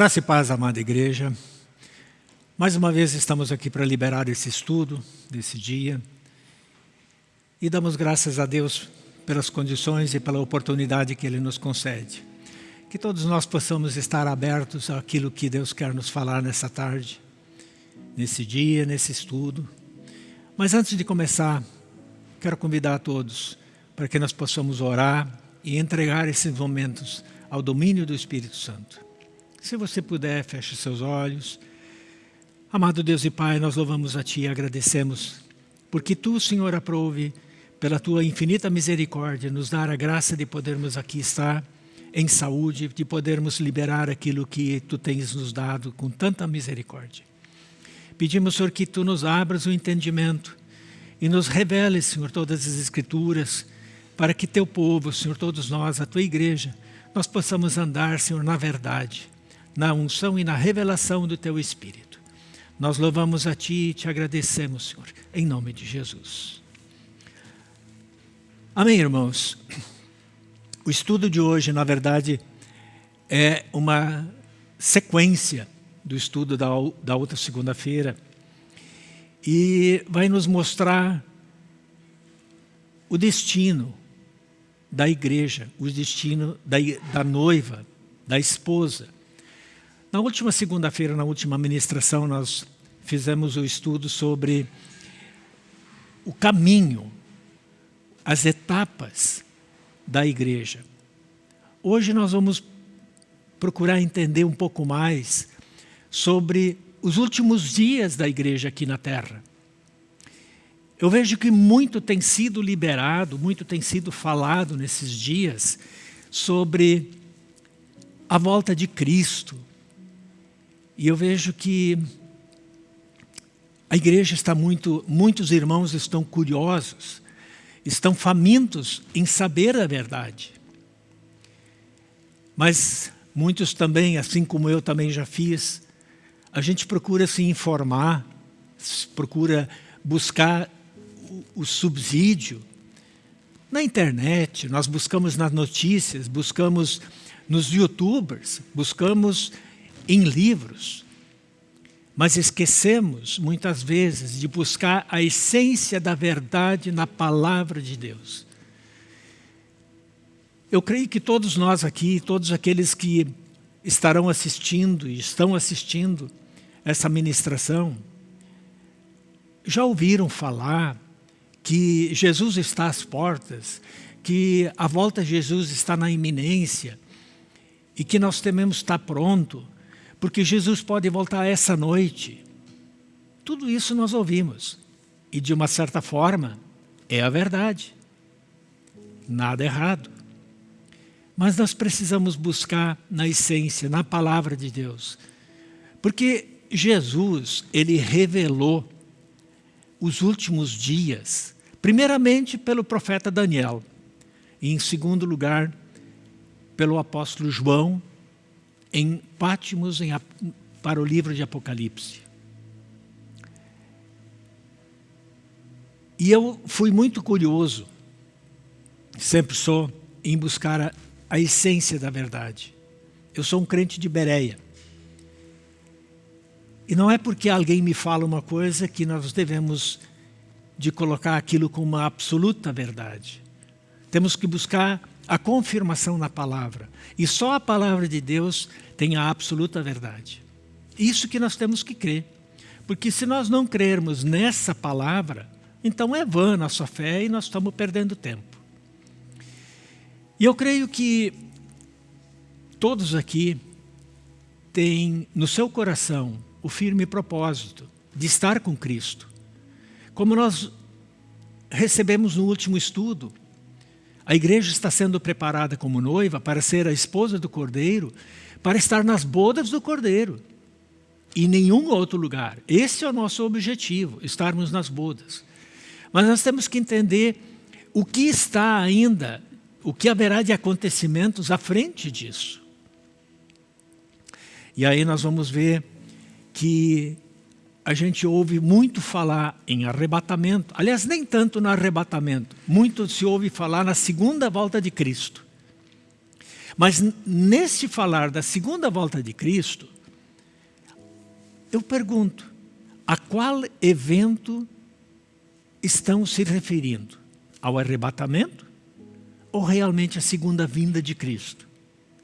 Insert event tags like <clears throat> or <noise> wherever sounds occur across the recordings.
Graça e paz, amada igreja. Mais uma vez estamos aqui para liberar esse estudo desse dia. E damos graças a Deus pelas condições e pela oportunidade que Ele nos concede. Que todos nós possamos estar abertos àquilo que Deus quer nos falar nessa tarde, nesse dia, nesse estudo. Mas antes de começar, quero convidar a todos para que nós possamos orar e entregar esses momentos ao domínio do Espírito Santo. Se você puder, feche seus olhos. Amado Deus e Pai, nós louvamos a Ti e agradecemos, porque Tu, Senhor, aprove, pela Tua infinita misericórdia, nos dar a graça de podermos aqui estar em saúde, de podermos liberar aquilo que Tu tens nos dado com tanta misericórdia. Pedimos, Senhor, que Tu nos abras o entendimento e nos reveles, Senhor, todas as Escrituras, para que Teu povo, Senhor, todos nós, a Tua igreja, nós possamos andar, Senhor, na verdade, na unção e na revelação do Teu Espírito. Nós louvamos a Ti e Te agradecemos, Senhor, em nome de Jesus. Amém, irmãos? O estudo de hoje, na verdade, é uma sequência do estudo da, da outra segunda-feira e vai nos mostrar o destino da igreja, o destino da, da noiva, da esposa. Na última segunda-feira, na última ministração, nós fizemos o estudo sobre o caminho, as etapas da igreja. Hoje nós vamos procurar entender um pouco mais sobre os últimos dias da igreja aqui na Terra. Eu vejo que muito tem sido liberado, muito tem sido falado nesses dias sobre a volta de Cristo, e eu vejo que a igreja está muito, muitos irmãos estão curiosos, estão famintos em saber a verdade. Mas muitos também, assim como eu também já fiz, a gente procura se informar, procura buscar o, o subsídio na internet, nós buscamos nas notícias, buscamos nos youtubers, buscamos em livros, mas esquecemos muitas vezes de buscar a essência da verdade na palavra de Deus. Eu creio que todos nós aqui, todos aqueles que estarão assistindo e estão assistindo essa ministração, já ouviram falar que Jesus está às portas, que a volta de Jesus está na iminência e que nós tememos estar pronto porque Jesus pode voltar essa noite. Tudo isso nós ouvimos. E de uma certa forma, é a verdade. Nada errado. Mas nós precisamos buscar na essência, na palavra de Deus. Porque Jesus, ele revelou os últimos dias, primeiramente pelo profeta Daniel, e em segundo lugar, pelo apóstolo João, em Pátimos em, para o livro de Apocalipse. E eu fui muito curioso, sempre sou, em buscar a, a essência da verdade. Eu sou um crente de Bereia. E não é porque alguém me fala uma coisa que nós devemos de colocar aquilo como uma absoluta verdade. Temos que buscar a confirmação na palavra. E só a palavra de Deus tem a absoluta verdade. Isso que nós temos que crer. Porque se nós não crermos nessa palavra, então é vã a nossa fé e nós estamos perdendo tempo. E eu creio que todos aqui têm no seu coração o firme propósito de estar com Cristo. Como nós recebemos no último estudo, a igreja está sendo preparada como noiva para ser a esposa do Cordeiro, para estar nas bodas do Cordeiro. E nenhum outro lugar. Esse é o nosso objetivo, estarmos nas bodas. Mas nós temos que entender o que está ainda, o que haverá de acontecimentos à frente disso. E aí nós vamos ver que a gente ouve muito falar em arrebatamento, aliás, nem tanto no arrebatamento, muito se ouve falar na segunda volta de Cristo. Mas nesse falar da segunda volta de Cristo, eu pergunto, a qual evento estão se referindo? Ao arrebatamento ou realmente à segunda vinda de Cristo?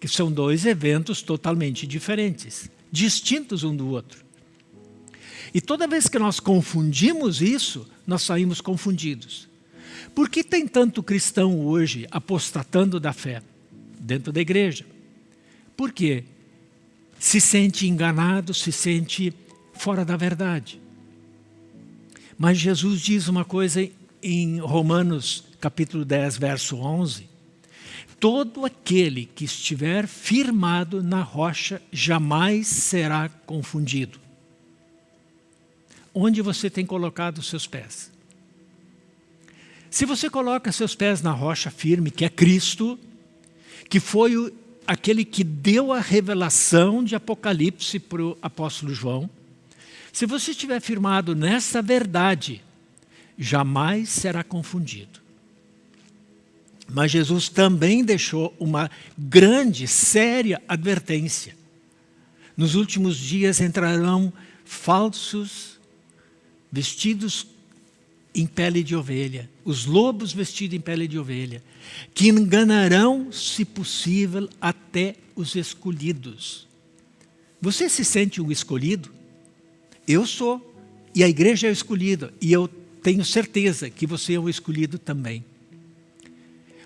Que são dois eventos totalmente diferentes, distintos um do outro. E toda vez que nós confundimos isso, nós saímos confundidos. Por que tem tanto cristão hoje apostatando da fé dentro da igreja? Por quê? Se sente enganado, se sente fora da verdade. Mas Jesus diz uma coisa em Romanos capítulo 10, verso 11. Todo aquele que estiver firmado na rocha jamais será confundido. Onde você tem colocado os seus pés? Se você coloca seus pés na rocha firme, que é Cristo, que foi o, aquele que deu a revelação de Apocalipse para o apóstolo João, se você estiver firmado nessa verdade, jamais será confundido. Mas Jesus também deixou uma grande, séria advertência. Nos últimos dias entrarão falsos vestidos em pele de ovelha, os lobos vestidos em pele de ovelha, que enganarão, se possível, até os escolhidos. Você se sente um escolhido? Eu sou, e a igreja é escolhida, e eu tenho certeza que você é o escolhido também.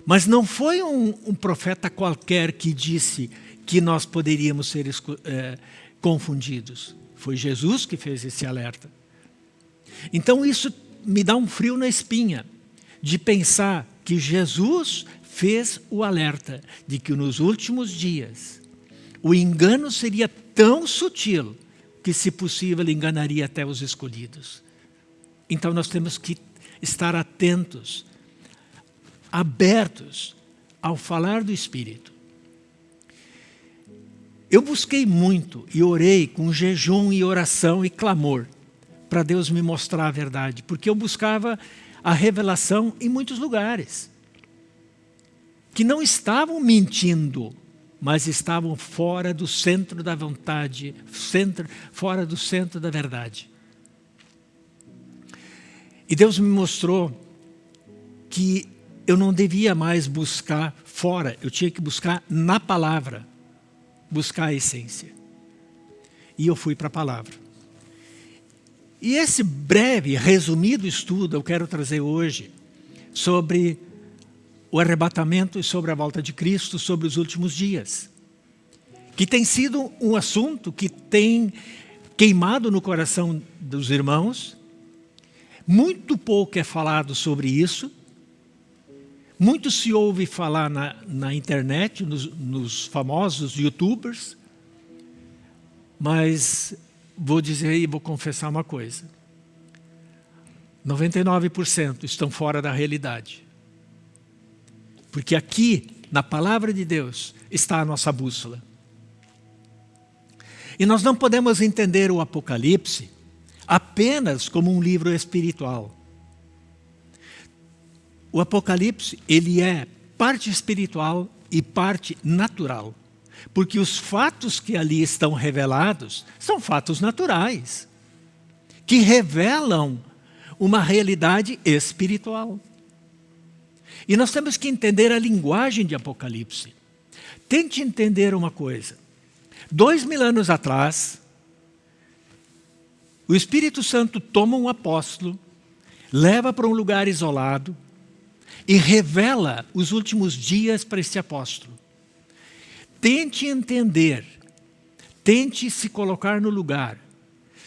Mas não foi um, um profeta qualquer que disse que nós poderíamos ser é, confundidos. Foi Jesus que fez esse alerta. Então isso me dá um frio na espinha de pensar que Jesus fez o alerta de que nos últimos dias o engano seria tão sutil que, se possível, enganaria até os escolhidos. Então nós temos que estar atentos, abertos ao falar do Espírito. Eu busquei muito e orei com jejum e oração e clamor para Deus me mostrar a verdade, porque eu buscava a revelação em muitos lugares que não estavam mentindo, mas estavam fora do centro da vontade, centro, fora do centro da verdade. E Deus me mostrou que eu não devia mais buscar fora, eu tinha que buscar na palavra, buscar a essência. E eu fui para a palavra. E esse breve, resumido estudo eu quero trazer hoje sobre o arrebatamento e sobre a volta de Cristo sobre os últimos dias. Que tem sido um assunto que tem queimado no coração dos irmãos. Muito pouco é falado sobre isso. Muito se ouve falar na, na internet, nos, nos famosos youtubers. Mas vou dizer e vou confessar uma coisa. 99% estão fora da realidade. Porque aqui, na palavra de Deus, está a nossa bússola. E nós não podemos entender o Apocalipse apenas como um livro espiritual. O Apocalipse, ele é parte espiritual e parte natural. Porque os fatos que ali estão revelados são fatos naturais, que revelam uma realidade espiritual. E nós temos que entender a linguagem de Apocalipse. Tente entender uma coisa. Dois mil anos atrás, o Espírito Santo toma um apóstolo, leva para um lugar isolado e revela os últimos dias para esse apóstolo. Tente entender, tente se colocar no lugar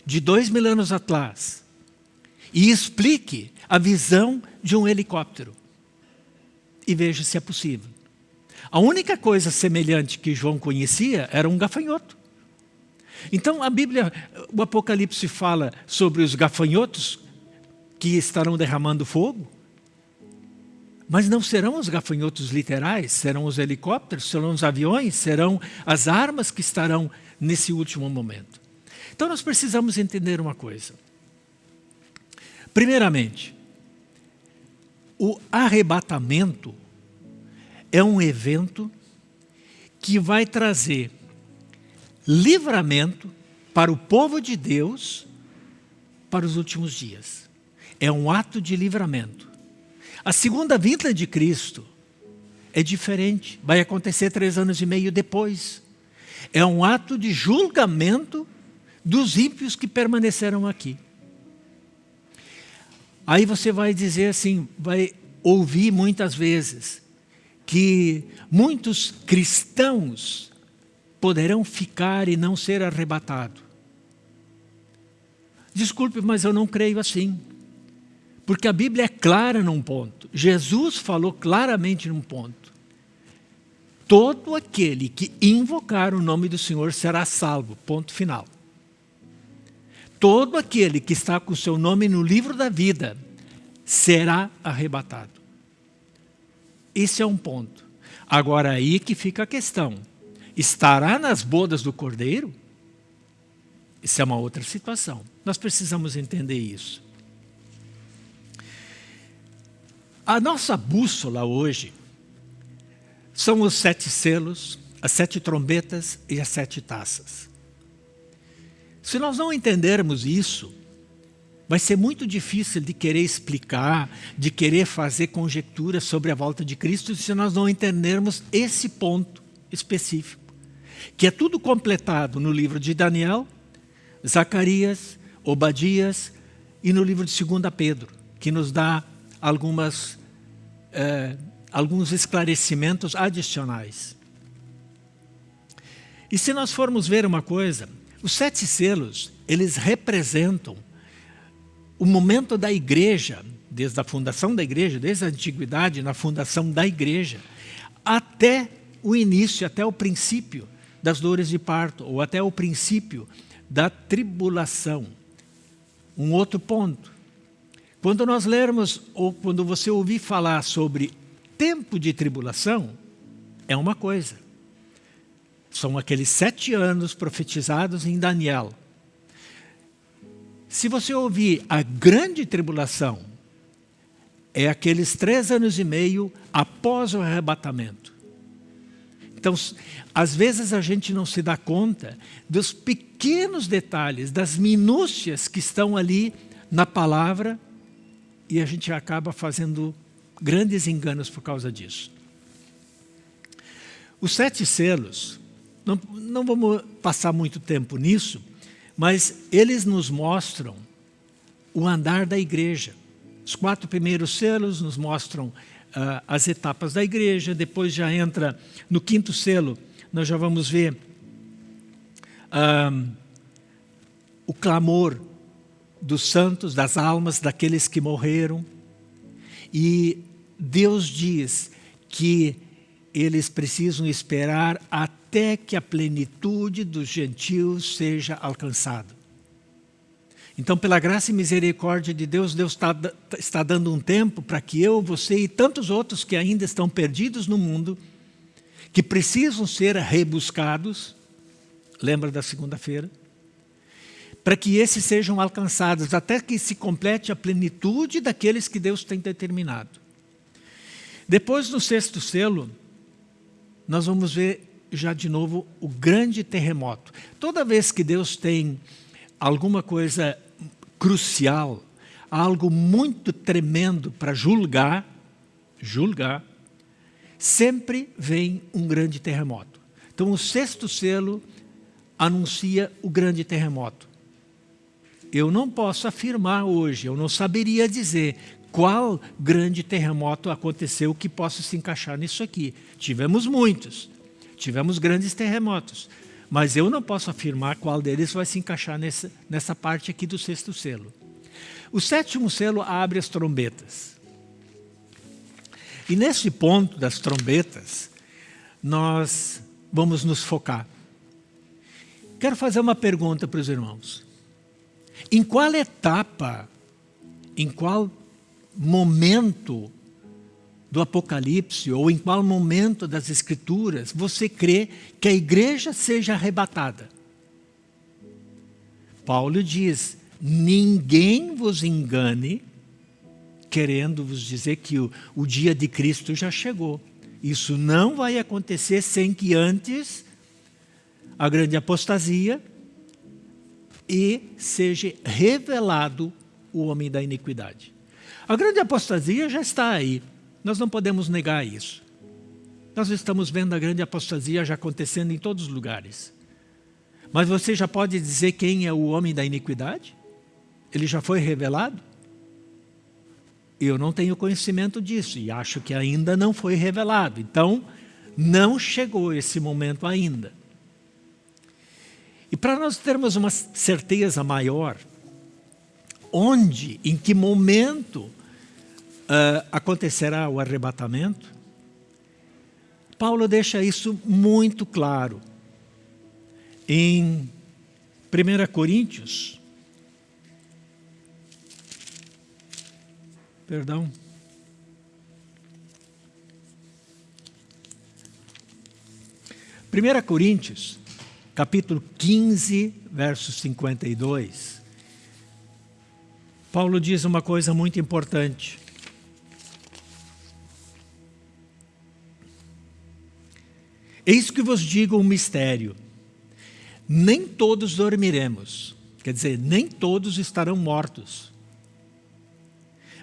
de dois mil anos atrás e explique a visão de um helicóptero e veja se é possível. A única coisa semelhante que João conhecia era um gafanhoto. Então a Bíblia, o Apocalipse fala sobre os gafanhotos que estarão derramando fogo, mas não serão os gafanhotos literais, serão os helicópteros, serão os aviões, serão as armas que estarão nesse último momento. Então nós precisamos entender uma coisa. Primeiramente, o arrebatamento é um evento que vai trazer livramento para o povo de Deus para os últimos dias. É um ato de livramento. A segunda vinda de Cristo é diferente. Vai acontecer três anos e meio depois. É um ato de julgamento dos ímpios que permaneceram aqui. Aí você vai dizer assim, vai ouvir muitas vezes, que muitos cristãos poderão ficar e não ser arrebatados. Desculpe, mas eu não creio assim. Porque a Bíblia é clara num ponto. Jesus falou claramente num ponto. Todo aquele que invocar o nome do Senhor será salvo. Ponto final. Todo aquele que está com o seu nome no livro da vida será arrebatado. Esse é um ponto. Agora aí que fica a questão. Estará nas bodas do Cordeiro? Isso é uma outra situação. Nós precisamos entender isso. A nossa bússola hoje são os sete selos, as sete trombetas e as sete taças. Se nós não entendermos isso, vai ser muito difícil de querer explicar, de querer fazer conjecturas sobre a volta de Cristo, se nós não entendermos esse ponto específico, que é tudo completado no livro de Daniel, Zacarias, Obadias e no livro de 2 Pedro, que nos dá algumas, eh, alguns esclarecimentos adicionais. E se nós formos ver uma coisa, os sete selos, eles representam o momento da igreja, desde a fundação da igreja, desde a antiguidade, na fundação da igreja, até o início, até o princípio das dores de parto, ou até o princípio da tribulação. Um outro ponto. Quando nós lermos, ou quando você ouvir falar sobre tempo de tribulação, é uma coisa. São aqueles sete anos profetizados em Daniel. Se você ouvir a grande tribulação, é aqueles três anos e meio após o arrebatamento. Então, às vezes a gente não se dá conta dos pequenos detalhes, das minúcias que estão ali na palavra e a gente acaba fazendo grandes enganos por causa disso. Os sete selos, não, não vamos passar muito tempo nisso, mas eles nos mostram o andar da igreja. Os quatro primeiros selos nos mostram uh, as etapas da igreja, depois já entra no quinto selo, nós já vamos ver uh, o clamor dos santos, das almas, daqueles que morreram. E Deus diz que eles precisam esperar até que a plenitude dos gentios seja alcançada. Então, pela graça e misericórdia de Deus, Deus está, está dando um tempo para que eu, você e tantos outros que ainda estão perdidos no mundo, que precisam ser rebuscados, lembra da segunda-feira? Para que esses sejam alcançados, até que se complete a plenitude daqueles que Deus tem determinado. Depois, no sexto selo, nós vamos ver já de novo o grande terremoto. Toda vez que Deus tem alguma coisa crucial, algo muito tremendo para julgar, julgar, sempre vem um grande terremoto. Então o sexto selo anuncia o grande terremoto. Eu não posso afirmar hoje, eu não saberia dizer qual grande terremoto aconteceu que possa se encaixar nisso aqui. Tivemos muitos, tivemos grandes terremotos, mas eu não posso afirmar qual deles vai se encaixar nessa, nessa parte aqui do sexto selo. O sétimo selo abre as trombetas. E nesse ponto das trombetas, nós vamos nos focar. Quero fazer uma pergunta para os irmãos. Em qual etapa, em qual momento do Apocalipse ou em qual momento das Escrituras você crê que a igreja seja arrebatada? Paulo diz, ninguém vos engane, querendo vos dizer que o, o dia de Cristo já chegou, Isso não vai acontecer sem que antes a grande apostasia e seja revelado o homem da iniquidade. A grande apostasia já está aí, nós não podemos negar isso. Nós estamos vendo a grande apostasia já acontecendo em todos os lugares. Mas você já pode dizer quem é o homem da iniquidade? Ele já foi revelado? Eu não tenho conhecimento disso e acho que ainda não foi revelado. Então, não chegou esse momento ainda. E para nós termos uma certeza maior, onde, em que momento uh, acontecerá o arrebatamento, Paulo deixa isso muito claro. Em 1 Coríntios, perdão, Primeira Coríntios, capítulo 15, verso 52, Paulo diz uma coisa muito importante. Eis que vos digo um mistério. Nem todos dormiremos, quer dizer, nem todos estarão mortos.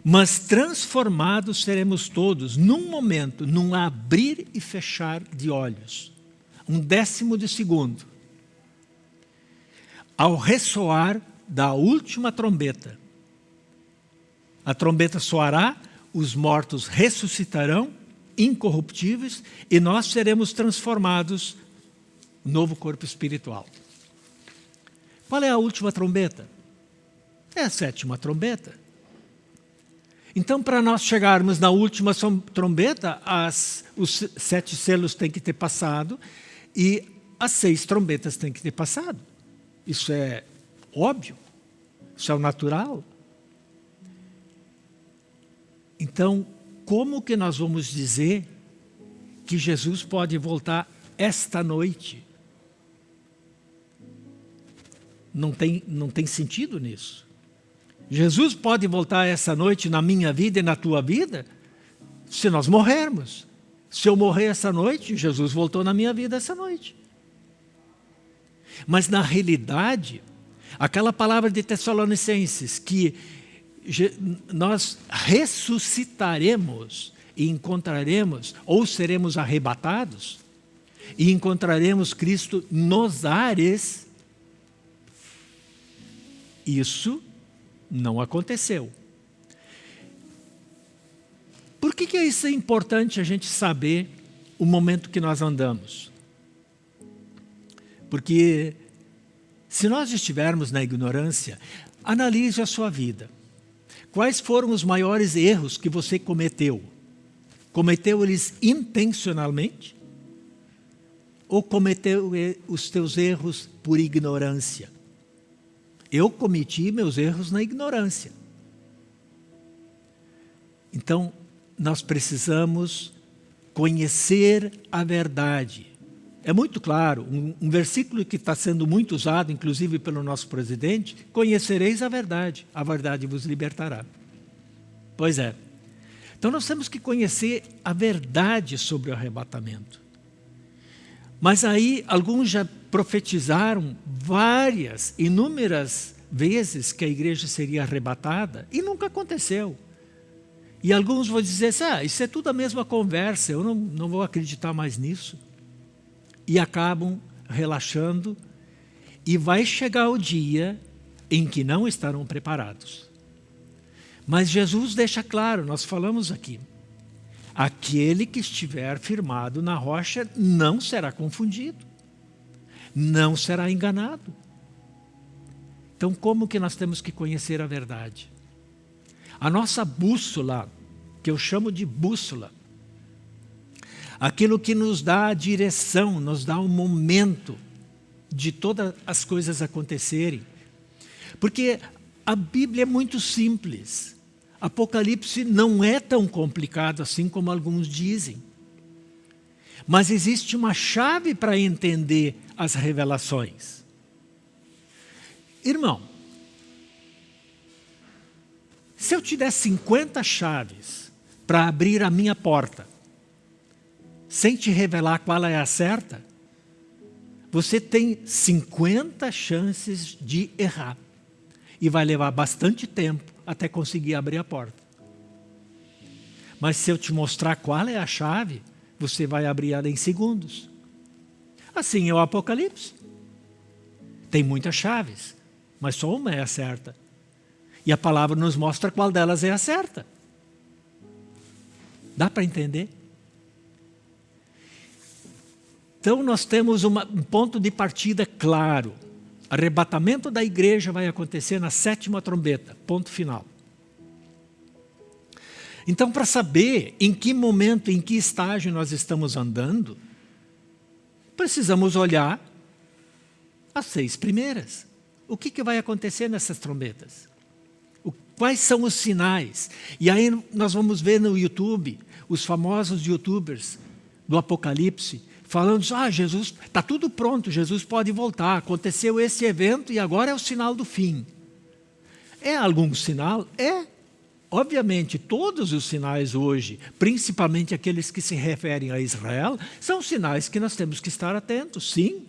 Mas transformados seremos todos, num momento, num abrir e fechar de olhos. Um décimo de segundo. Ao ressoar da última trombeta. A trombeta soará, os mortos ressuscitarão incorruptíveis e nós seremos transformados no novo corpo espiritual. Qual é a última trombeta? É a sétima trombeta. Então, para nós chegarmos na última trombeta, as, os sete selos têm que ter passado e as seis trombetas têm que ter passado. Isso é óbvio, isso é o natural. Então, como que nós vamos dizer que Jesus pode voltar esta noite? Não tem, não tem sentido nisso. Jesus pode voltar essa noite na minha vida e na tua vida se nós morrermos. Se eu morrer essa noite, Jesus voltou na minha vida essa noite. Mas na realidade, aquela palavra de Tessalonicenses que nós ressuscitaremos e encontraremos, ou seremos arrebatados, e encontraremos Cristo nos ares, isso não aconteceu. Por que, que isso é importante a gente saber o momento que nós andamos? Porque se nós estivermos na ignorância, analise a sua vida. Quais foram os maiores erros que você cometeu? Cometeu eles intencionalmente? Ou cometeu os teus erros por ignorância? Eu cometi meus erros na ignorância. Então, nós precisamos conhecer a verdade. É muito claro, um, um versículo que está sendo muito usado, inclusive pelo nosso presidente, conhecereis a verdade, a verdade vos libertará. Pois é. Então nós temos que conhecer a verdade sobre o arrebatamento. Mas aí alguns já profetizaram várias, inúmeras vezes que a igreja seria arrebatada e nunca aconteceu. E alguns vão dizer assim, ah, isso é tudo a mesma conversa, eu não, não vou acreditar mais nisso e acabam relaxando e vai chegar o dia em que não estarão preparados. Mas Jesus deixa claro, nós falamos aqui, aquele que estiver firmado na rocha não será confundido, não será enganado. Então como que nós temos que conhecer a verdade? A nossa bússola, que eu chamo de bússola, aquilo que nos dá a direção, nos dá um momento de todas as coisas acontecerem. Porque a Bíblia é muito simples. Apocalipse não é tão complicado assim como alguns dizem. Mas existe uma chave para entender as revelações. Irmão, se eu te der 50 chaves para abrir a minha porta, sem te revelar qual é a certa, você tem 50 chances de errar. E vai levar bastante tempo até conseguir abrir a porta. Mas se eu te mostrar qual é a chave, você vai abrir ela em segundos. Assim é o Apocalipse. Tem muitas chaves, mas só uma é a certa. E a palavra nos mostra qual delas é a certa. Dá para entender? Então nós temos uma, um ponto de partida claro. Arrebatamento da igreja vai acontecer na sétima trombeta, ponto final. Então, para saber em que momento, em que estágio nós estamos andando, precisamos olhar as seis primeiras. O que, que vai acontecer nessas trombetas? O, quais são os sinais? E aí nós vamos ver no YouTube, os famosos youtubers do Apocalipse, falando, ah, Jesus, está tudo pronto, Jesus pode voltar, aconteceu esse evento e agora é o sinal do fim. É algum sinal? É. Obviamente, todos os sinais hoje, principalmente aqueles que se referem a Israel, são sinais que nós temos que estar atentos, sim.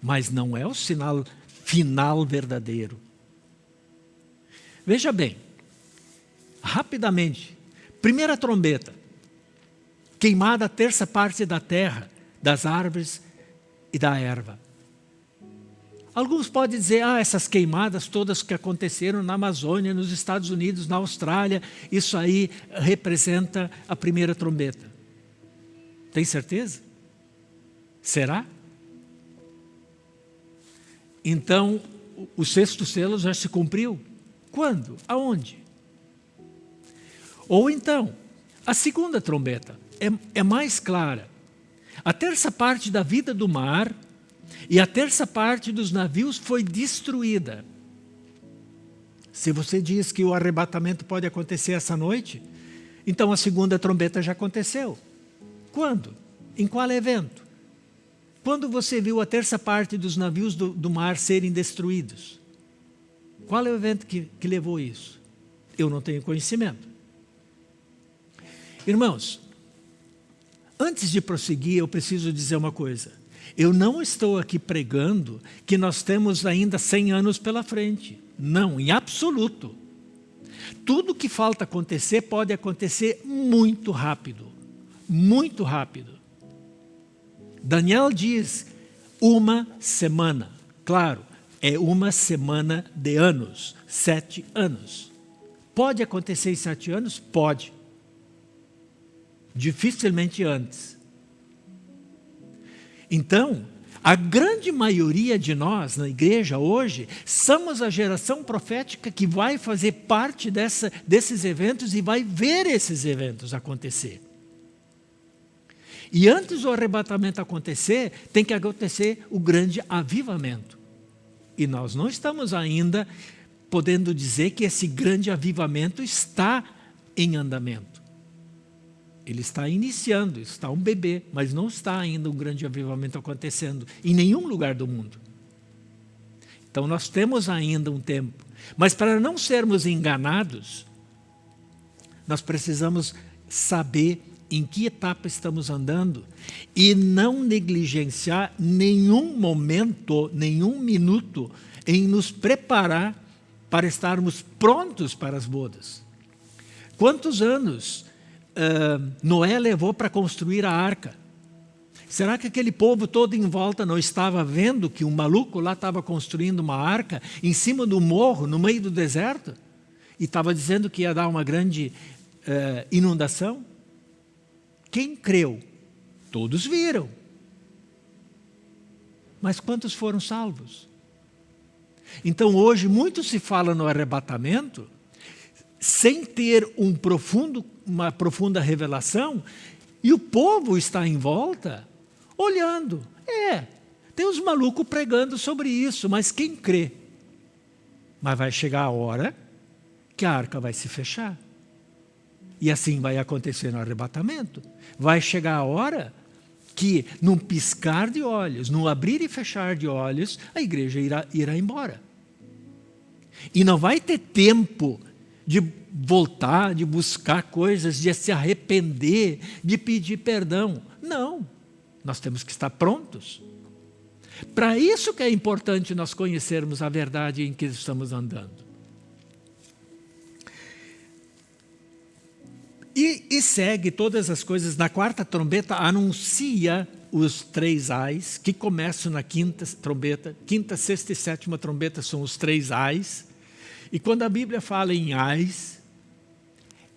Mas não é o sinal final verdadeiro. Veja bem, rapidamente, primeira trombeta, queimada a terça parte da terra, das árvores e da erva. Alguns podem dizer, ah, essas queimadas todas que aconteceram na Amazônia, nos Estados Unidos, na Austrália, isso aí representa a primeira trombeta. Tem certeza? Será? Então, o sexto selo já se cumpriu. Quando? Aonde? Ou então, a segunda trombeta é, é mais clara. A terça parte da vida do mar e a terça parte dos navios foi destruída. Se você diz que o arrebatamento pode acontecer essa noite, então a segunda trombeta já aconteceu. Quando? Em qual evento? Quando você viu a terça parte dos navios do, do mar serem destruídos? Qual é o evento que, que levou isso? Eu não tenho conhecimento. Irmãos, Antes de prosseguir, eu preciso dizer uma coisa. Eu não estou aqui pregando que nós temos ainda 100 anos pela frente. Não, em absoluto. Tudo que falta acontecer pode acontecer muito rápido. Muito rápido. Daniel diz uma semana. Claro, é uma semana de anos, sete anos. Pode acontecer em sete anos? Pode dificilmente antes. Então, a grande maioria de nós na igreja hoje somos a geração profética que vai fazer parte dessa, desses eventos e vai ver esses eventos acontecer. E antes do arrebatamento acontecer, tem que acontecer o grande avivamento. E nós não estamos ainda podendo dizer que esse grande avivamento está em andamento. Ele está iniciando, está um bebê, mas não está ainda um grande avivamento acontecendo em nenhum lugar do mundo. Então nós temos ainda um tempo. Mas para não sermos enganados, nós precisamos saber em que etapa estamos andando e não negligenciar nenhum momento, nenhum minuto em nos preparar para estarmos prontos para as bodas. Quantos anos uh, Noé levou para construir a arca. Será que aquele povo todo em volta não estava vendo que um maluco lá estava construindo uma arca em cima do morro, no meio do deserto? E estava dizendo que ia dar uma grande uh, inundação? Quem creu? Todos viram. Mas quantos foram salvos? Então hoje muito se fala no arrebatamento, sem ter um profundo uma profunda revelação, e o povo está em volta, olhando. É, tem uns malucos pregando sobre isso, mas quem crê? Mas vai chegar a hora que a arca vai se fechar. E assim vai acontecer no arrebatamento. Vai chegar a hora que, num piscar de olhos, num abrir e fechar de olhos, a igreja irá, irá embora. E não vai ter tempo de voltar, de buscar coisas, de se arrepender, de pedir perdão. Não, nós temos que estar prontos. Para isso que é importante nós conhecermos a verdade em que estamos andando. E, e, segue todas as coisas. Na quarta trombeta anuncia os três ais, que começam na quinta trombeta. Quinta, sexta e sétima trombeta são os três ais. E quando a Bíblia fala em ais,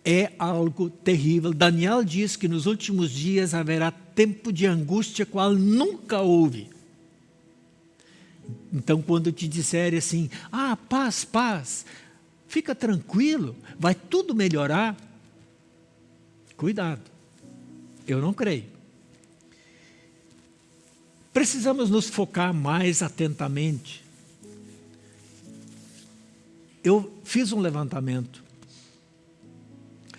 é algo terrível. Daniel diz que nos últimos dias haverá tempo de angústia qual nunca houve. Então, quando te disserem assim, ah, paz, paz, fica tranquilo, vai tudo melhorar, cuidado, eu não creio. Precisamos nos focar mais atentamente. Eu fiz um levantamento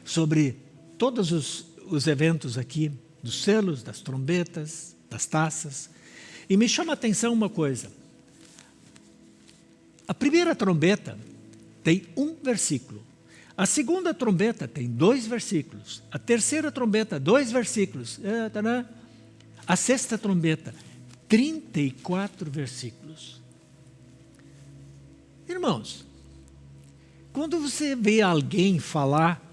sobre todos os, os eventos aqui, dos selos, das trombetas, das taças, e me chama a atenção uma coisa. A primeira trombeta tem um versículo. A segunda trombeta tem dois versículos. A terceira trombeta, dois versículos. É, a sexta trombeta, 34 versículos. Irmãos, quando você vê alguém falar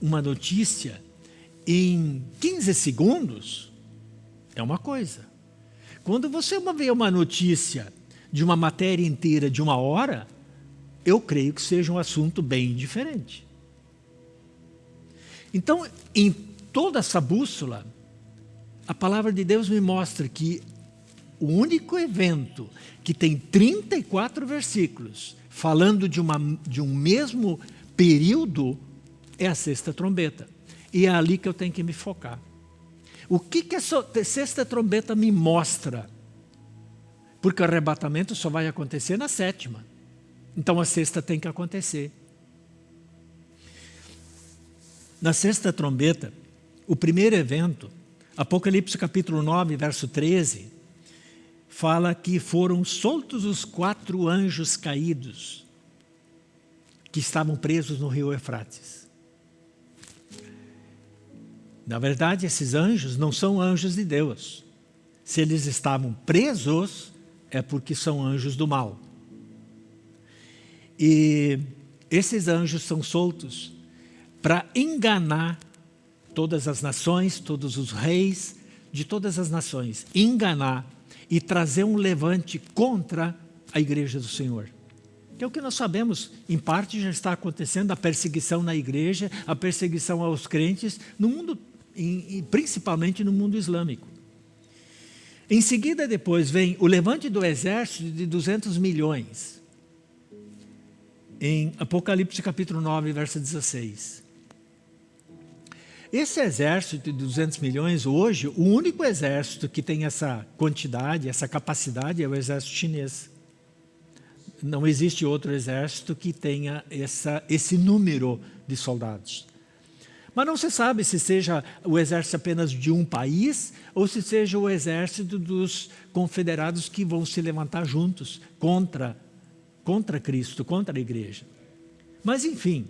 uma notícia em 15 segundos, é uma coisa. Quando você vê uma notícia de uma matéria inteira de uma hora, eu creio que seja um assunto bem diferente. Então, em toda essa bússola, a palavra de Deus me mostra que o único evento que tem 34 versículos falando de, uma, de um mesmo período é a sexta trombeta. E é ali que eu tenho que me focar. O que, que a sexta trombeta me mostra? Porque o arrebatamento só vai acontecer na sétima. Então a sexta tem que acontecer. Na sexta trombeta, o primeiro evento, Apocalipse capítulo 9, verso 13, fala que foram soltos os quatro anjos caídos que estavam presos no rio Eufrates. Na verdade, esses anjos não são anjos de Deus. Se eles estavam presos, é porque são anjos do mal. E esses anjos são soltos para enganar todas as nações, todos os reis de todas as nações. Enganar e trazer um levante contra a igreja do Senhor. Que é o que nós sabemos, em parte já está acontecendo a perseguição na igreja, a perseguição aos crentes, no mundo, principalmente no mundo islâmico. Em seguida, depois, vem o levante do exército de 200 milhões. Em Apocalipse capítulo 9, verso 16. Esse exército de 200 milhões, hoje, o único exército que tem essa quantidade, essa capacidade, é o exército chinês. Não existe outro exército que tenha essa, esse número de soldados. Mas não se sabe se seja o exército apenas de um país ou se seja o exército dos confederados que vão se levantar juntos contra, contra Cristo, contra a igreja. Mas, enfim,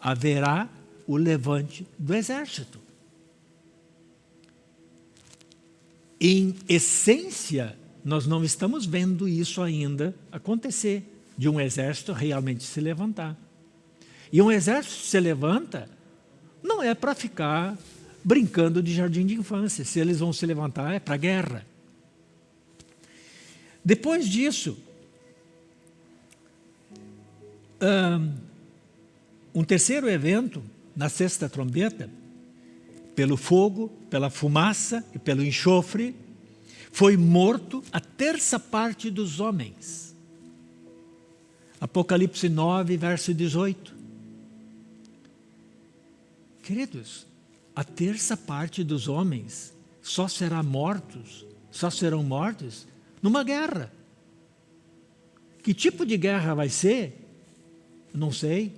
haverá o levante do exército. Em essência, nós não estamos vendo isso ainda acontecer, de um exército realmente se levantar. E um exército se levanta não é para ficar brincando de jardim de infância. Se eles vão se levantar, é para a guerra. Depois disso, um terceiro evento, na sexta trombeta, pelo fogo, pela fumaça e pelo enxofre, foi morto a terça parte dos homens. Apocalipse 9, verso 18. Queridos, a terça parte dos homens só será mortos, só serão mortos numa guerra. Que tipo de guerra vai ser? Não sei,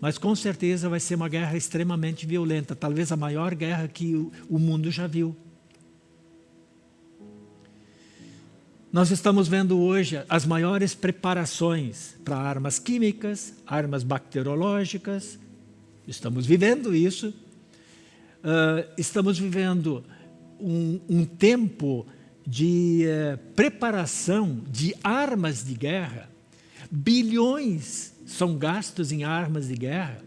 mas com certeza vai ser uma guerra extremamente violenta, talvez a maior guerra que o mundo já viu. Nós estamos vendo hoje as maiores preparações para armas químicas, armas bacteriológicas, estamos vivendo isso. Uh, estamos vivendo um, um tempo de uh, preparação de armas de guerra. Bilhões são gastos em armas de guerra.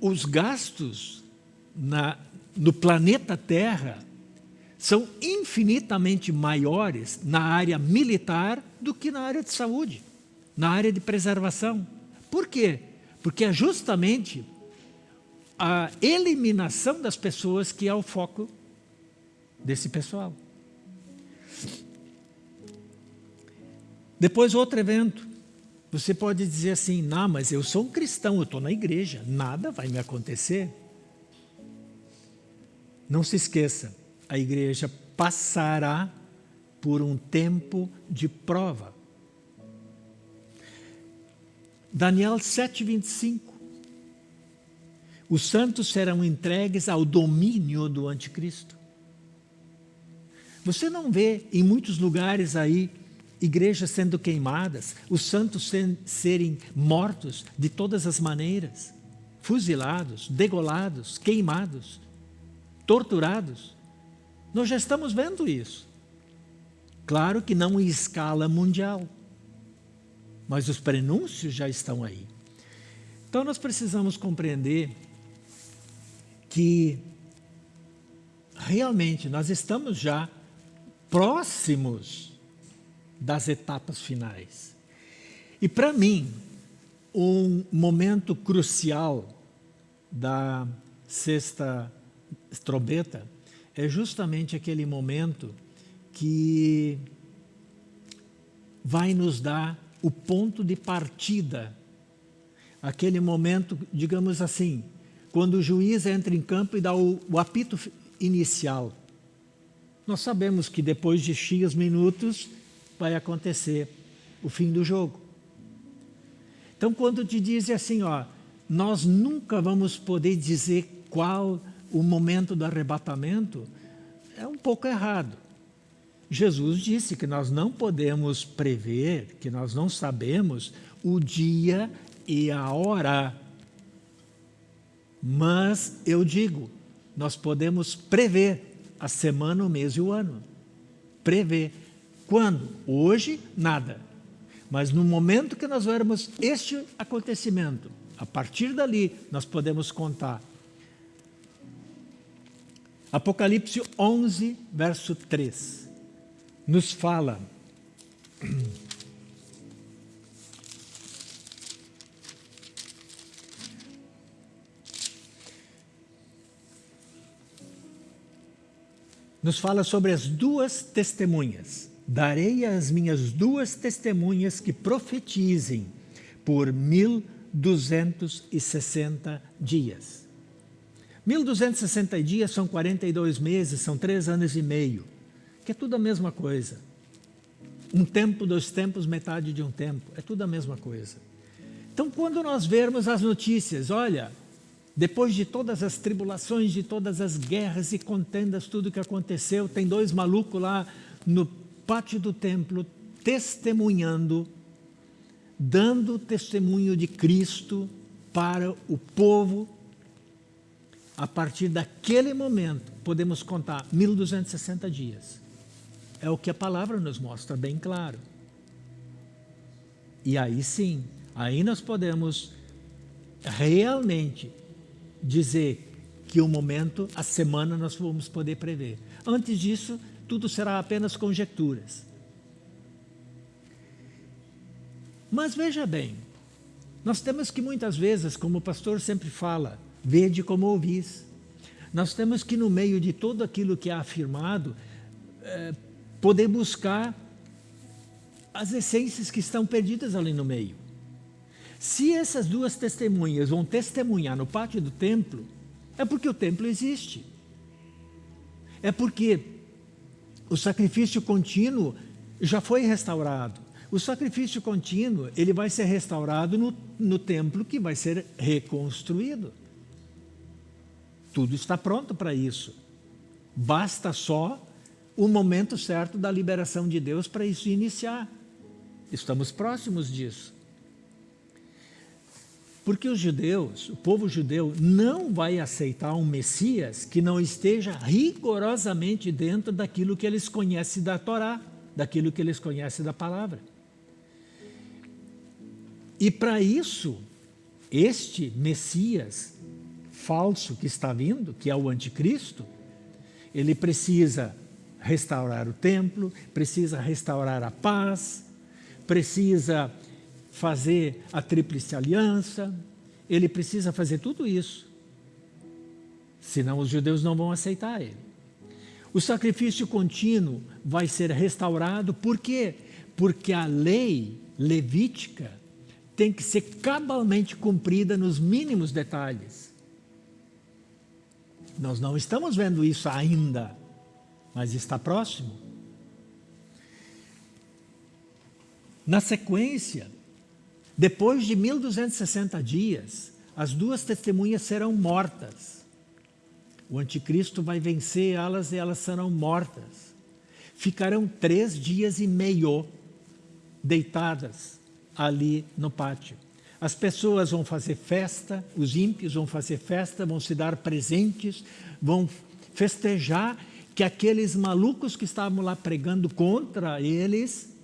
Os gastos na, no planeta Terra são infinitamente maiores na área militar do que na área de saúde, na área de preservação. Por quê? Porque é justamente a eliminação das pessoas que é o foco desse pessoal. Depois outro evento, você pode dizer assim, não, mas eu sou um cristão, eu estou na igreja, nada vai me acontecer. Não se esqueça, a igreja passará por um tempo de prova. Daniel 7,25 Os santos serão entregues ao domínio do anticristo. Você não vê em muitos lugares aí igrejas sendo queimadas, os santos serem mortos de todas as maneiras, fuzilados, degolados, queimados, torturados. Nós já estamos vendo isso. Claro que não em escala mundial, mas os prenúncios já estão aí. Então nós precisamos compreender que realmente nós estamos já próximos das etapas finais. E para mim, um momento crucial da sexta trombeta é justamente aquele momento que vai nos dar o ponto de partida. Aquele momento, digamos assim, quando o juiz entra em campo e dá o, o apito inicial. Nós sabemos que depois de X minutos vai acontecer o fim do jogo. Então, quando te dizem assim, ó, nós nunca vamos poder dizer qual o momento do arrebatamento, é um pouco errado. Jesus disse que nós não podemos prever, que nós não sabemos o dia e a hora. Mas eu digo, nós podemos prever a semana, o mês e o ano. Prever. Quando? Hoje, nada. Mas no momento que nós vermos este acontecimento, a partir dali nós podemos contar. Apocalipse 11, verso 3, nos fala nos fala sobre as duas testemunhas. Darei às minhas duas testemunhas que profetizem por 1260 dias. 1260 dias são 42 meses, são três anos e meio, que é tudo a mesma coisa. Um tempo, dois tempos, metade de um tempo, é tudo a mesma coisa. Então, quando nós vermos as notícias, olha, depois de todas as tribulações, de todas as guerras e contendas, tudo que aconteceu, tem dois malucos lá no pátio do templo, testemunhando, dando testemunho de Cristo para o povo. A partir daquele momento, podemos contar 1260 dias. É o que a palavra nos mostra bem claro. E aí sim, aí nós podemos realmente dizer que o momento, a semana, nós vamos poder prever. Antes disso, tudo será apenas conjecturas. Mas veja bem, nós temos que muitas vezes, como o pastor sempre fala, vede como ouvis. Nós temos que, no meio de tudo aquilo que é afirmado, é, poder buscar as essências que estão perdidas ali no meio. Se essas duas testemunhas vão testemunhar no pátio do templo, é porque o templo existe. É porque o sacrifício contínuo já foi restaurado. O sacrifício contínuo, ele vai ser restaurado no, no templo que vai ser reconstruído. Tudo está pronto para isso. Basta só o momento certo da liberação de Deus para isso iniciar. Estamos próximos disso. Porque os judeus, o povo judeu, não vai aceitar um Messias que não esteja rigorosamente dentro daquilo que eles conhecem da Torá, daquilo que eles conhecem da palavra. E para isso, este Messias falso que está vindo, que é o anticristo, ele precisa restaurar o templo, precisa restaurar a paz, precisa fazer a tríplice aliança, ele precisa fazer tudo isso. Senão os judeus não vão aceitar ele. O sacrifício contínuo vai ser restaurado, por quê? Porque a lei levítica tem que ser cabalmente cumprida nos mínimos detalhes. Nós não estamos vendo isso ainda, mas está próximo. Na sequência, depois de 1260 dias, as duas testemunhas serão mortas. O anticristo vai vencer elas e elas serão mortas. Ficarão três dias e meio deitadas ali no pátio. As pessoas vão fazer festa, os ímpios vão fazer festa, vão se dar presentes, vão festejar que aqueles malucos que estavam lá pregando contra eles,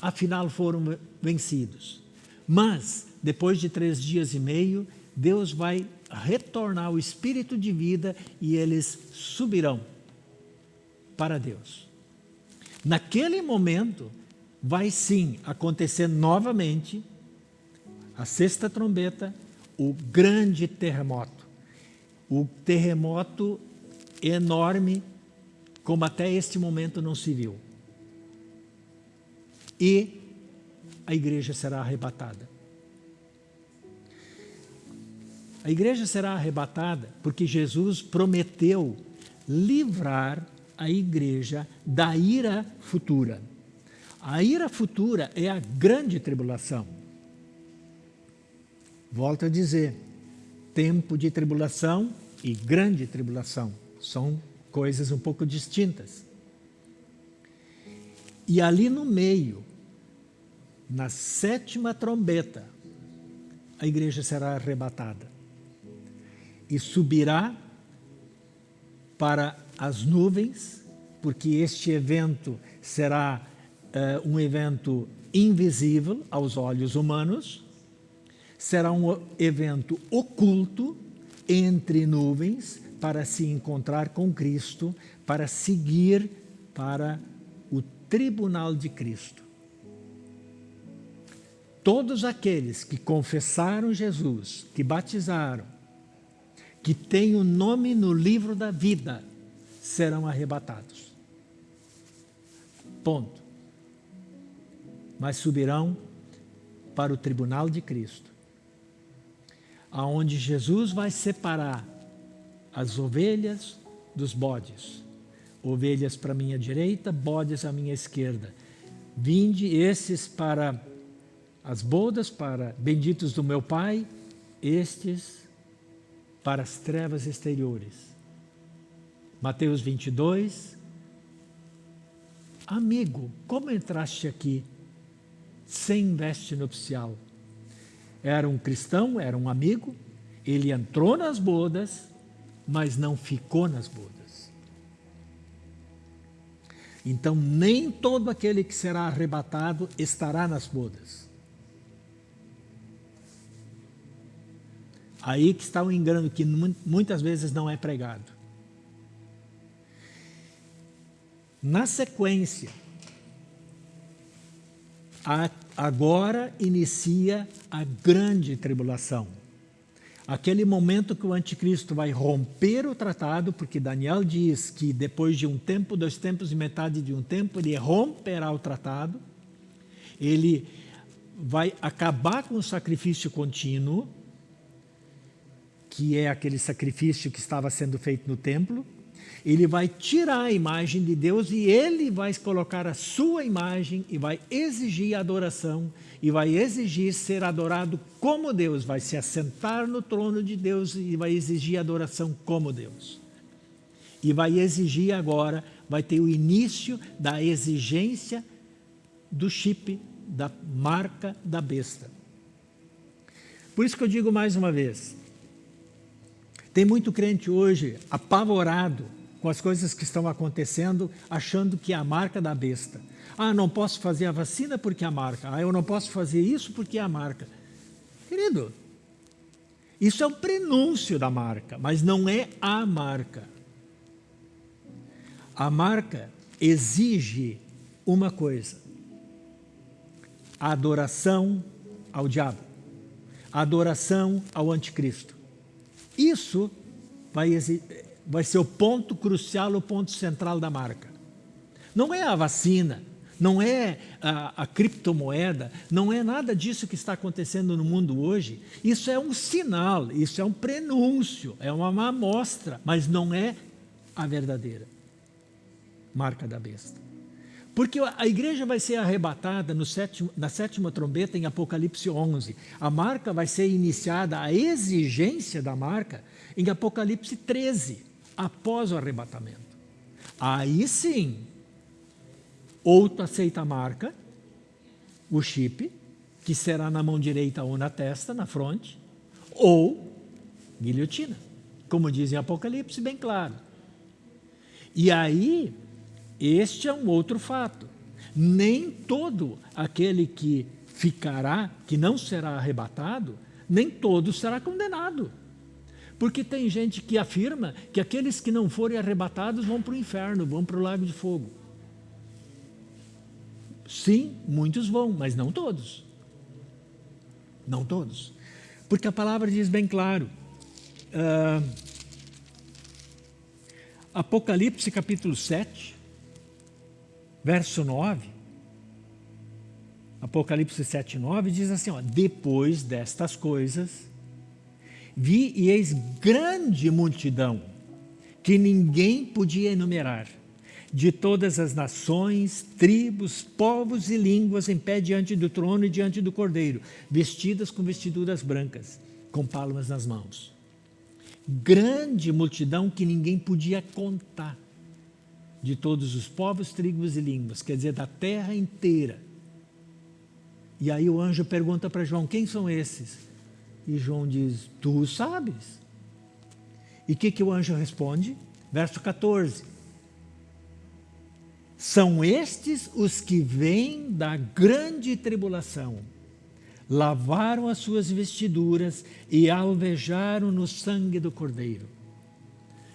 afinal foram vencidos. Mas, depois de três dias e meio, Deus vai retornar o espírito de vida e eles subirão para Deus. Naquele momento, vai sim acontecer novamente a sexta trombeta, o grande terremoto. O terremoto enorme, como até este momento não se viu. E a igreja será arrebatada. A igreja será arrebatada porque Jesus prometeu livrar a igreja da ira futura. A ira futura é a grande tribulação. Volto a dizer, tempo de tribulação e grande tribulação são coisas um pouco distintas. E ali no meio, na sétima trombeta, a igreja será arrebatada e subirá para as nuvens, porque este evento será uh, um evento invisível aos olhos humanos, será um evento oculto entre nuvens para se encontrar com Cristo, para seguir para o tribunal de Cristo. Todos aqueles que confessaram Jesus, que batizaram, que têm o nome no livro da vida, serão arrebatados. Ponto mas subirão para o tribunal de Cristo, aonde Jesus vai separar as ovelhas dos bodes, ovelhas para a minha direita, bodes à minha esquerda. Vinde esses para as bodas, para benditos do meu Pai, estes para as trevas exteriores. Mateus 22. Amigo, como entraste aqui? sem veste nupcial. Era um cristão, era um amigo, ele entrou nas bodas, mas não ficou nas bodas. Então, nem todo aquele que será arrebatado estará nas bodas. Aí que está o engano que muitas vezes não é pregado. Na sequência, agora inicia a grande tribulação. Aquele momento que o anticristo vai romper o tratado, porque Daniel diz que depois de um tempo, dois tempos e metade de um tempo, ele romperá o tratado, ele vai acabar com o sacrifício contínuo, que é aquele sacrifício que estava sendo feito no templo, ele vai tirar a imagem de Deus e ele vai colocar a sua imagem e vai exigir adoração e vai exigir ser adorado como Deus, vai se assentar no trono de Deus e vai exigir adoração como Deus. E vai exigir agora, vai ter o início da exigência do chip, da marca da besta. Por isso que eu digo mais uma vez, tem muito crente hoje apavorado com as coisas que estão acontecendo, achando que é a marca da besta. Ah, não posso fazer a vacina porque é a marca. Ah, eu não posso fazer isso porque é a marca. Querido, isso é um prenúncio da marca, mas não é a marca. A marca exige uma coisa: a adoração ao diabo, a adoração ao anticristo. Isso vai, vai ser o ponto crucial, o ponto central da marca. Não é a vacina, não é a, a, criptomoeda, não é nada disso que está acontecendo no mundo hoje. Isso é um sinal, isso é um prenúncio, é uma amostra, mas não é a verdadeira marca da besta. Porque a igreja vai ser arrebatada sétimo, na sétima trombeta em Apocalipse 11. A marca vai ser iniciada, a exigência da marca, em Apocalipse 13, após o arrebatamento. Aí sim, ou tu aceita a marca, o chip, que será na mão direita ou na testa, na fronte, ou guilhotina, como diz em Apocalipse, bem claro. E aí este é um outro fato. Nem todo aquele que ficará, que não será arrebatado, nem todo será condenado. Porque tem gente que afirma que aqueles que não forem arrebatados vão para o inferno, vão para o lago de fogo. Sim, muitos vão, mas não todos. Não todos. Porque a palavra diz bem claro. Uh, Apocalipse capítulo 7, verso 9, Apocalipse 7, 9, diz assim, ó, depois destas coisas, vi e eis grande multidão, que ninguém podia enumerar, de todas as nações, tribos, povos e línguas em pé diante do trono e diante do cordeiro, vestidas com vestiduras brancas, com palmas nas mãos. Grande multidão que ninguém podia contar de todos os povos, tribos e línguas, quer dizer, da terra inteira. E aí o anjo pergunta para João, quem são esses? E João diz, tu sabes. E o que, que o anjo responde? Verso 14. São estes os que vêm da grande tribulação, lavaram as suas vestiduras e alvejaram no sangue do Cordeiro.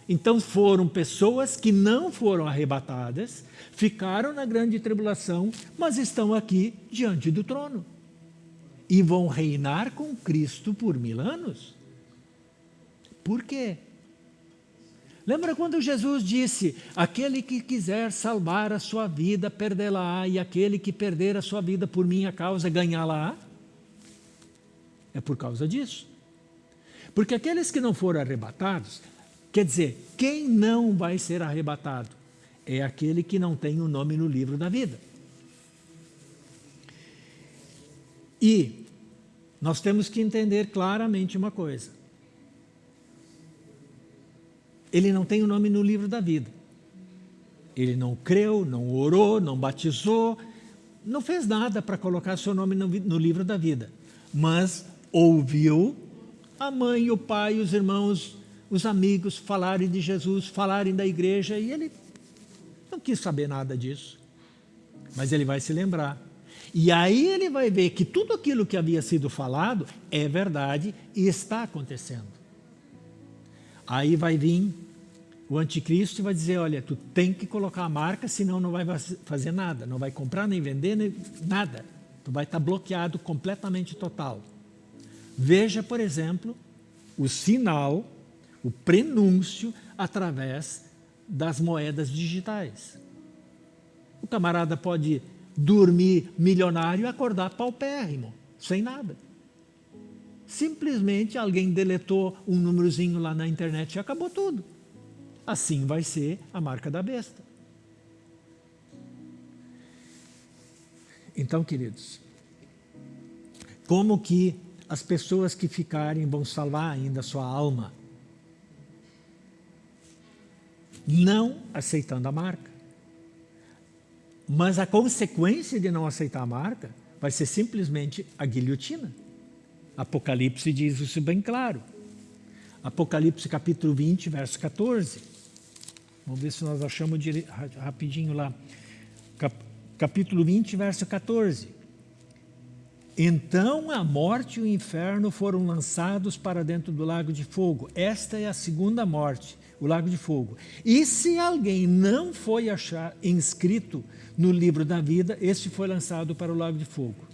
Então foram pessoas que não foram arrebatadas, ficaram na grande tribulação, mas estão aqui diante do trono. E vão reinar com Cristo por mil anos. Por quê? Lembra quando Jesus disse, aquele que quiser salvar a sua vida, perdê-la-á, e aquele que perder a sua vida por minha causa, ganhá-la-á? É por causa disso. Porque aqueles que não foram arrebatados, Quer dizer, quem não vai ser arrebatado? É aquele que não tem o nome no livro da vida. E nós temos que entender claramente uma coisa. Ele não tem o nome no livro da vida. Ele não creu, não orou, não batizou, não fez nada para colocar seu nome no, no livro da vida. Mas ouviu a mãe, o pai, os irmãos os amigos falarem de Jesus, falarem da igreja, e ele não quis saber nada disso. Mas ele vai se lembrar. E aí ele vai ver que tudo aquilo que havia sido falado é verdade e está acontecendo. Aí vai vir o anticristo e vai dizer, olha, tu tem que colocar a marca, senão não vai fazer nada, não vai comprar, nem vender, nem nada. Tu vai estar bloqueado completamente total. Veja, por exemplo, o sinal o prenúncio através das moedas digitais. O camarada pode dormir milionário e acordar paupérrimo, sem nada. Simplesmente alguém deletou um númerozinho lá na internet e acabou tudo. Assim vai ser a marca da besta. Então, queridos, como que as pessoas que ficarem vão salvar ainda a sua alma? não aceitando a marca. Mas a consequência de não aceitar a marca vai ser simplesmente a guilhotina. Apocalipse diz isso bem claro. Apocalipse capítulo 20, verso 14. Vamos ver se nós achamos de, rapidinho lá. Cap, capítulo 20, verso 14. Então a morte e o inferno foram lançados para dentro do lago de fogo. Esta é a segunda morte, o lago de fogo. E se alguém não foi achar inscrito no livro da vida, este foi lançado para o lago de fogo.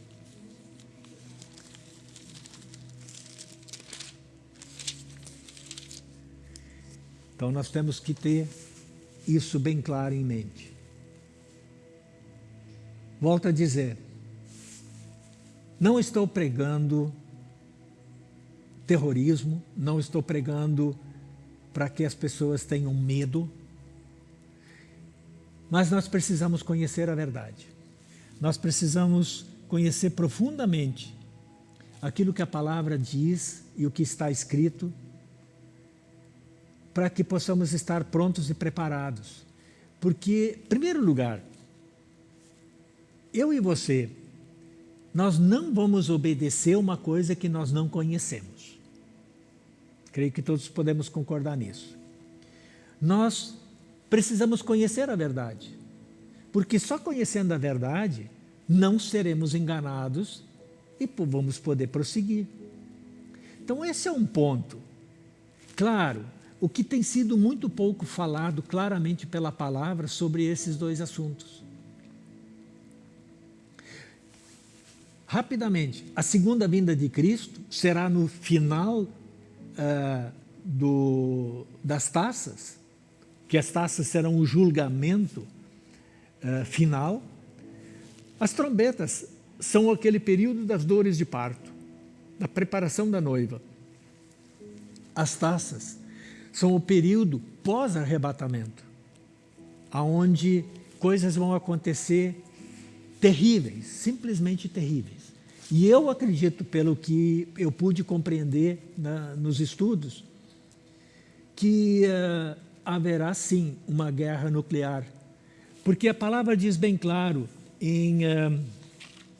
Então nós temos que ter isso bem claro em mente. Volto a dizer, não estou pregando terrorismo, não estou pregando para que as pessoas tenham medo, mas nós precisamos conhecer a verdade. Nós precisamos conhecer profundamente aquilo que a palavra diz e o que está escrito para que possamos estar prontos e preparados. Porque, em primeiro lugar, eu e você, nós não vamos obedecer uma coisa que nós não conhecemos. Creio que todos podemos concordar nisso. Nós precisamos conhecer a verdade, porque só conhecendo a verdade não seremos enganados e vamos poder prosseguir. Então esse é um ponto. Claro, o que tem sido muito pouco falado claramente pela palavra sobre esses dois assuntos. Rapidamente, a segunda vinda de Cristo será no final uh, do, das taças, que as taças serão o julgamento uh, final. As trombetas são aquele período das dores de parto, da preparação da noiva. As taças são o período pós-arrebatamento, aonde coisas vão acontecer terríveis, simplesmente terríveis. E eu acredito, pelo que eu pude compreender na, nos estudos, que uh, haverá sim uma guerra nuclear. Porque a palavra diz bem claro em uh,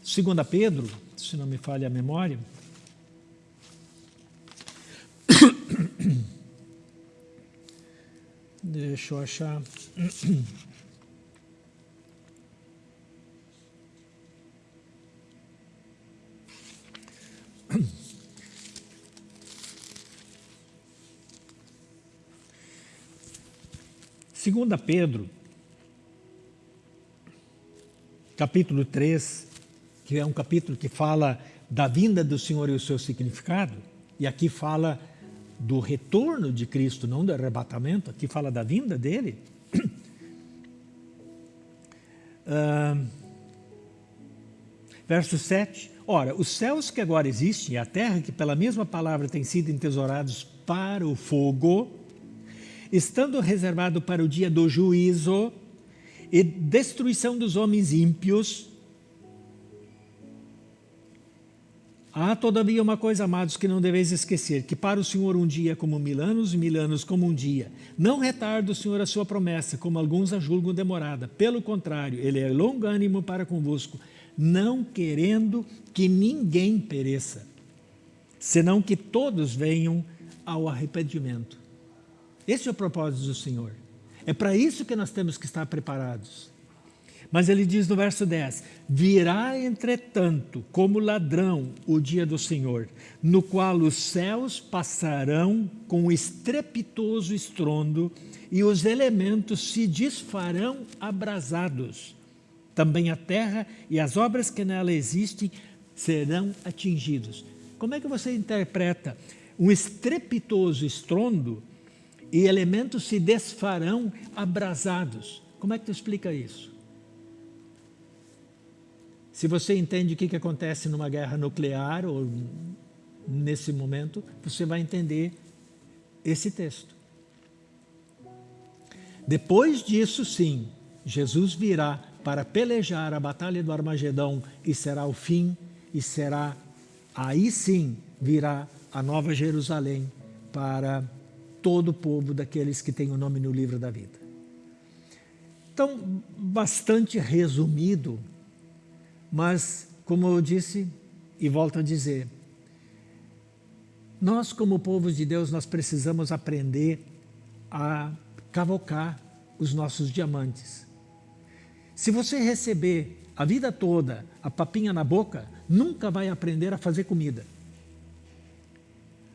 eh, 2 Pedro, se não me falha a memória, <coughs> Deixa eu achar. <coughs> Segunda Pedro, capítulo 3, que é um capítulo que fala da vinda do Senhor e o seu significado, e aqui fala do retorno de Cristo, não do arrebatamento, aqui fala da vinda dele. <clears throat> Uh, verso 7. Ora, os céus que agora existem e a terra que pela mesma palavra têm sido entesourados para o fogo, estando reservado para o dia do juízo e destruição dos homens ímpios, Há, todavia, uma coisa, amados, que não deveis esquecer, que para o Senhor um dia como mil anos, e mil anos como um dia. Não retarda o Senhor a sua promessa, como alguns a julgam demorada. Pelo contrário, Ele é longânimo para convosco, não querendo que ninguém pereça, senão que todos venham ao arrependimento. Esse é o propósito do Senhor. É para isso que nós temos que estar preparados. Mas ele diz no verso 10, virá entretanto como ladrão o dia do Senhor, no qual os céus passarão com estrepitoso estrondo e os elementos se desfarão abrasados. Também a terra e as obras que nela existem serão atingidos. Como é que você interpreta um estrepitoso estrondo e elementos se desfarão abrasados? Como é que tu explica isso? Se você entende o que, que acontece numa guerra nuclear ou nesse momento, você vai entender esse texto. Depois disso, sim, Jesus virá para pelejar a batalha do Armagedão e será o fim, e será, aí sim, virá a nova Jerusalém para todo o povo daqueles que têm o nome no livro da vida. Então, bastante resumido mas, como eu disse e volto a dizer, Nós, como povo de Deus, nós precisamos aprender a cavocar os nossos diamantes. Se você receber a vida toda a papinha na boca, nunca vai aprender a fazer comida.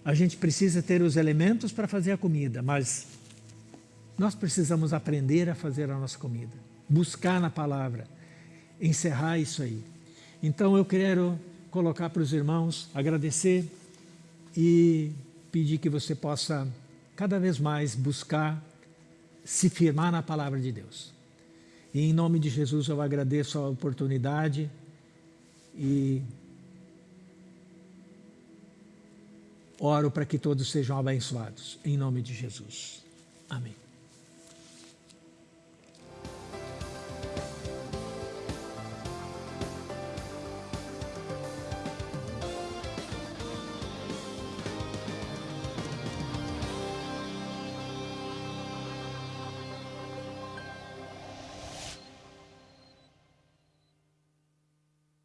A gente precisa ter os elementos para fazer a comida, mas nós precisamos aprender a fazer a nossa comida, buscar na palavra, encerrar isso aí. Então eu quero colocar para os irmãos, agradecer e pedir que você possa cada vez mais buscar se firmar na palavra de Deus. E em nome de Jesus eu agradeço a oportunidade e oro para que todos sejam abençoados. Em nome de Jesus. Amém.